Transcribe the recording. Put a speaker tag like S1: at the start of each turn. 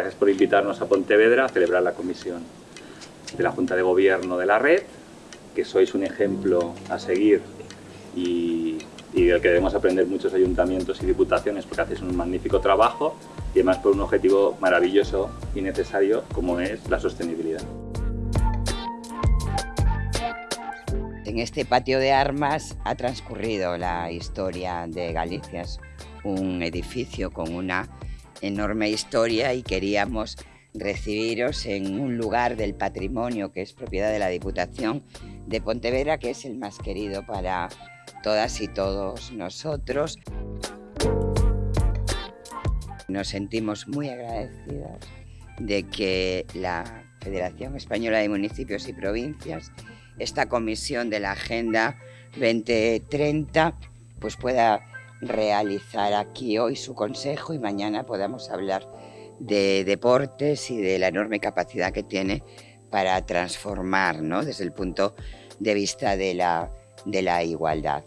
S1: Gracias por invitarnos a Pontevedra a celebrar la comisión de la Junta de Gobierno de la red, que sois un ejemplo a seguir y, del que debemos aprender muchos ayuntamientos y diputaciones porque hacéis un magnífico trabajo y además por un objetivo maravilloso y necesario como es la sostenibilidad.
S2: En este patio de armas ha transcurrido la historia de Galicia. Es un edificio con una enorme historia y queríamos recibiros en un lugar del patrimonio que es propiedad de la Diputación de Pontevedra, que es el más querido para todas y todos nosotros. Nos sentimos muy agradecidos de que la Federación Española de Municipios y Provincias, esta comisión de la Agenda 2030, pues pueda realizar aquí hoy su consejo y mañana podamos hablar de deportes y de la enorme capacidad que tiene para transformar ¿no? desde el punto de vista de la, de la igualdad.